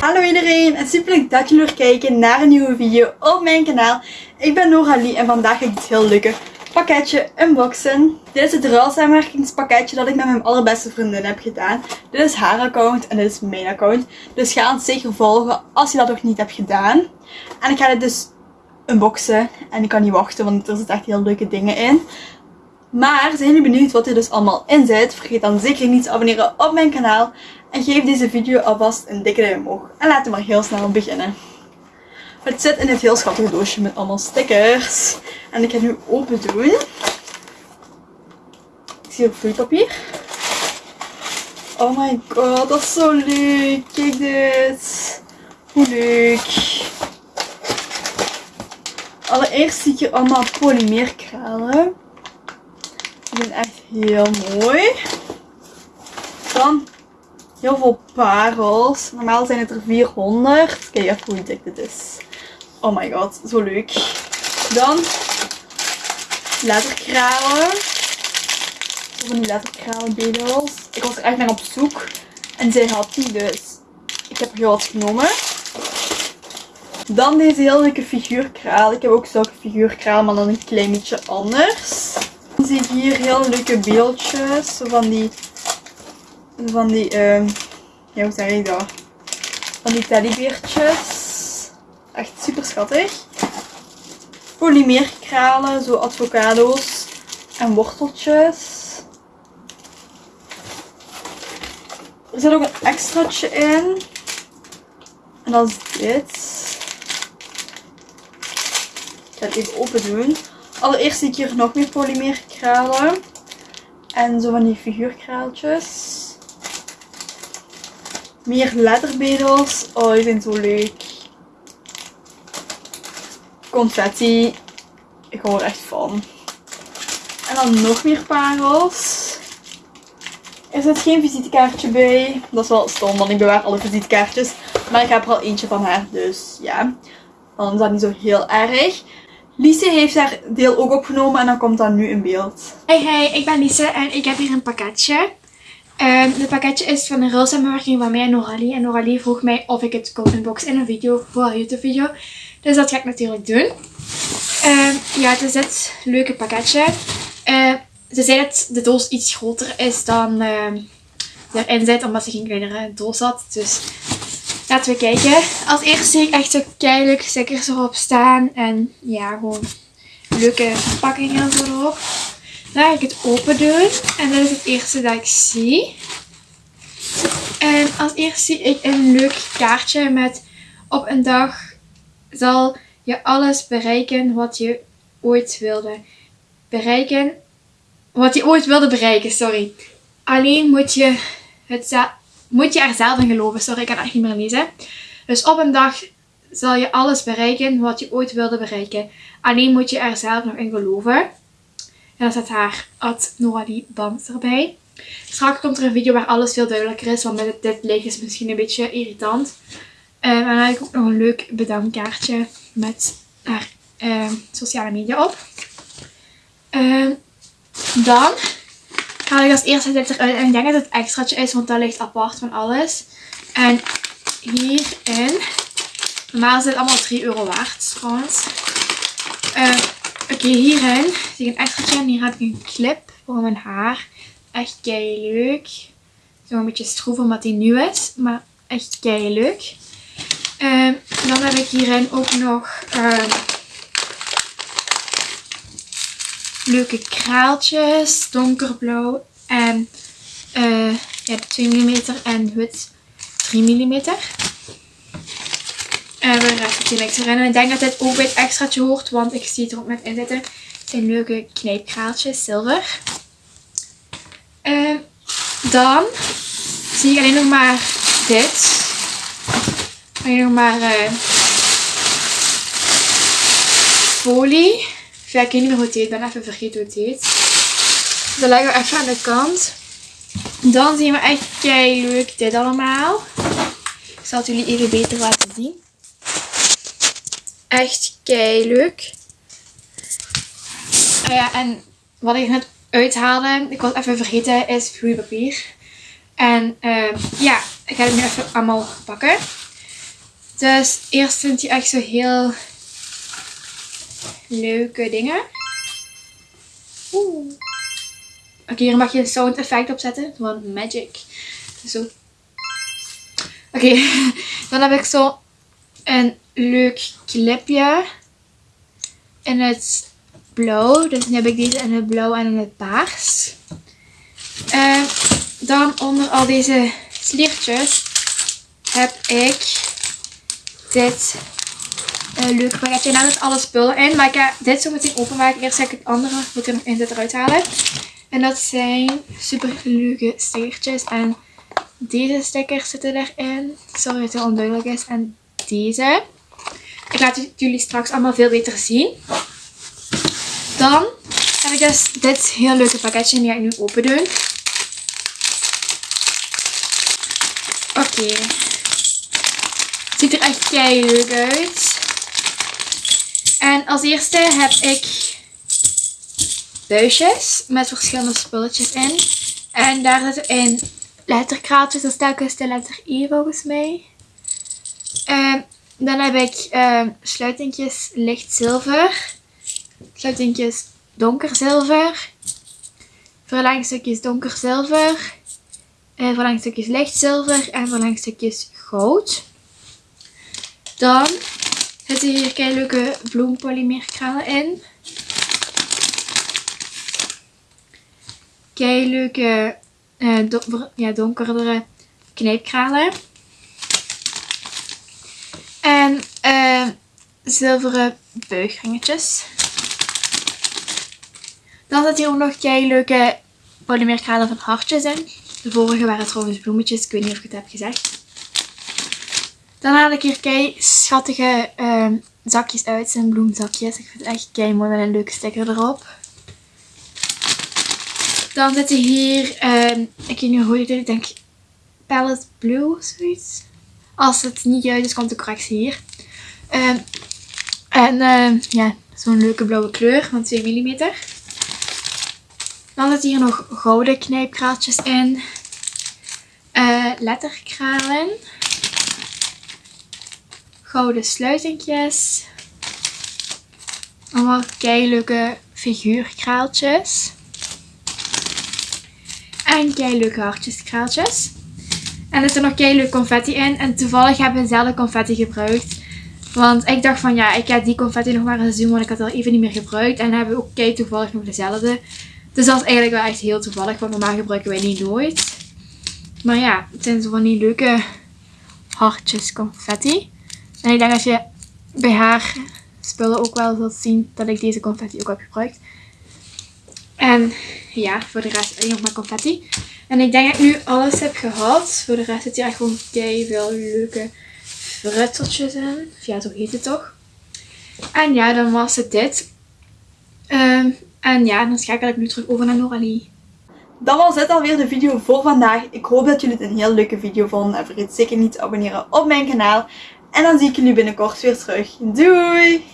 Hallo iedereen en super leuk dat jullie weer kijken naar een nieuwe video op mijn kanaal. Ik ben Noralie en vandaag ga ik dit heel leuke pakketje unboxen. Dit is het ruilsamenwerkingspakketje dat ik met mijn allerbeste vriendin heb gedaan. Dit is haar account en dit is mijn account. Dus ga het zeker volgen als je dat nog niet hebt gedaan. En ik ga dit dus unboxen en ik kan niet wachten want er zitten echt heel leuke dingen in. Maar zijn jullie benieuwd wat er dus allemaal in zit? Vergeet dan zeker niet te abonneren op mijn kanaal. En geef deze video alvast een dikke duim omhoog. En laten we maar heel snel beginnen. Het zit in dit heel schattige doosje met allemaal stickers. En ik ga nu open doen. Ik zie ook vloeipapier. Oh my god, dat is zo leuk. Kijk dit. Hoe leuk. Allereerst zie ik hier allemaal polymeerkralen. Zijn echt heel mooi. Dan heel veel parels. Normaal zijn het er 400. Kijk even hoe dik dit is. Oh my god, zo leuk. Dan letterkralen. Zo van die letterkralenbedels. Ik was er echt naar op zoek. En zij had die dus. Ik heb er heel wat genomen. Dan deze heel leuke figuurkraal. Ik heb ook zulke figuurkraal, maar dan een klein beetje anders. Dan zie ik hier heel leuke beeldjes. Van die... Van die... Uh, ja, hoe zeg ik dat? Van die teddybeertjes. Echt super schattig. Polymeerkralen, zo avocado's en worteltjes. Er zit ook een extraatje in. En dat is dit. Ik ga het even open doen. Allereerst zie ik hier nog meer polymeerkralen. En zo van die figuurkraaltjes. Meer letterbedels. Oh, die zijn zo leuk. Confetti. Ik hou er echt van. En dan nog meer parels. Er zit geen visitekaartje bij. Dat is wel stom, want ik bewaar alle visitekaartjes. Maar ik heb er al eentje van haar, dus ja. Dan is dat niet zo heel erg. Lise heeft haar deel ook opgenomen en dan komt dat nu in beeld. Hey hey, ik ben Lise en ik heb hier een pakketje. Um, dit pakketje is van een ruilsamenwerking van mij en Noralie. En Noralie vroeg mij of ik het kon unboxen in een video voor een YouTube video. Dus dat ga ik natuurlijk doen. Um, ja, het is dit leuke pakketje. Uh, ze zei dat de doos iets groter is dan uh, erin zit, omdat ze geen kleinere doos had. Dus laten we kijken. Als eerste zie ik echt zo keihard stickers erop staan. En ja, gewoon leuke verpakkingen erop. Dan ga ik het open doen. En dat is het eerste dat ik zie. En als eerste zie ik een leuk kaartje met op een dag zal je alles bereiken wat je ooit wilde bereiken. Wat je ooit wilde bereiken, sorry. Alleen moet je, het moet je er zelf in geloven. Sorry, ik kan echt niet meer lezen. Dus op een dag zal je alles bereiken wat je ooit wilde bereiken. Alleen moet je er zelf nog in geloven. En dan staat haar Ad Noralie Band erbij. Straks komt er een video waar alles veel duidelijker is. Want met dit, licht is misschien een beetje irritant. Uh, en dan heb ik ook nog een leuk bedankkaartje met haar uh, sociale media op. Uh, dan haal ik als eerste dit eruit. En ik denk dat het extraatje is, want dat ligt apart van alles. En hierin, normaal is dit allemaal 3 euro waard trouwens. Oké, okay, hierin zie ik een extraatje en hier heb ik een clip voor mijn haar. Echt kei leuk. Zo een beetje stroef omdat die nieuw is, maar echt kei leuk. Uh, dan heb ik hierin ook nog uh, leuke kraaltjes, donkerblauw en uh, ja, 2 mm en wit 3 mm. En we rest die niks erin. En ik denk dat dit ook bij het extraatje hoort, want ik zie het er ook net in zitten. Het zijn leuke knijpkraaltjes, zilver. dan zie ik alleen nog maar dit. Alleen nog maar uh, folie. Ja, ik weet niet meer hoe het heet. Ik ben even vergeten hoe het heet. Dus dat leggen we even aan de kant. Dan zien we echt kei leuk dit allemaal. Ik zal het jullie even beter laten zien. Echt kei leuk. Uh, ja, en wat ik net uithaalde, ik was even vergeten, is vloeipapier. En uh, ja, ik ga het nu even allemaal pakken. Dus eerst vind je echt zo heel leuke dingen. Oeh. Oké, hier mag je een sound effect opzetten van Magic. Zo. Oké, dan heb ik zo een leuk clipje in het blauw. Dus nu heb ik deze in het blauw en in het paars. En dan onder al deze sliertjes heb ik dit uh, leuke pakketje. En daar zit alle spullen in. Maar ik ga dit zo meteen openmaken. Eerst ga ik het andere wat er nog in zit eruit halen. En dat zijn super leuke stickertjes. En deze stickers zitten erin. Sorry dat het heel onduidelijk is. En deze. Ik laat jullie straks allemaal veel beter zien. Dan heb ik dus dit heel leuke pakketje. Die ga ik nu open doen. Oké. Ziet er echt kei leuk uit. En als eerste heb ik buisjes met verschillende spulletjes in. En daar zitten in letterkraatjes. Dat is telkens de letter E volgens mij. Uh, dan heb ik uh, sluitingjes licht zilver. Sluitingjes donker zilver. Verlengstukjes donker zilver. Uh, verlengstukjes licht zilver. En verlengstukjes goud. Dan zitten hier kei leuke bloempolymeerkralen in. Kei leuke uh, don ja, donkerdere knijpkralen. En uh, zilveren buigringetjes. Dan zit hier ook nog kei leuke polymeerkralen van hartjes in. De vorige waren trouwens bloemetjes. Ik weet niet of ik het heb gezegd. Dan haal ik hier kei schattige uh, zakjes uit. zijn bloemzakjes. Ik vind het echt kei mooi met een leuke sticker erop. Dan zitten hier, uh, ik weet niet hoe ik denk Palette Blue of zoiets. Als het niet juist is, komt de correctie hier. Uh, en ja, zo'n leuke blauwe kleur van 2 mm. Dan zitten hier nog gouden knijpkraaltjes in. Uh, letterkralen gouden sluitingjes. Allemaal keileuke figuurkraaltjes. En keileuke hartjeskraaltjes. En er zit nog keileuke confetti in. En toevallig hebben we dezelfde confetti gebruikt. Want ik dacht van ja, ik ga die confetti nog maar eens doen. Want ik had al even niet meer gebruikt. En dan hebben we ook kei toevallig nog dezelfde. Dus dat is eigenlijk wel echt heel toevallig. Want normaal gebruiken wij die nooit. Maar ja, het zijn zo van die leuke hartjes confetti. En ik denk dat je bij haar spullen ook wel zult zien dat ik deze confetti ook heb gebruikt. En ja, voor de rest alleen nog maar confetti. En ik denk dat ik nu alles heb gehad. Voor de rest zit hier echt gewoon kei veel leuke frutseltjes in. Ja, zo heet het toch. En ja, dan was het dit. Um, en ja, dan schakel ik nu terug over naar Noralie. Dan was dit alweer de video voor vandaag. Ik hoop dat jullie het een heel leuke video vonden. En vergeet zeker niet te abonneren op mijn kanaal. En dan zie ik jullie binnenkort weer terug. Doei!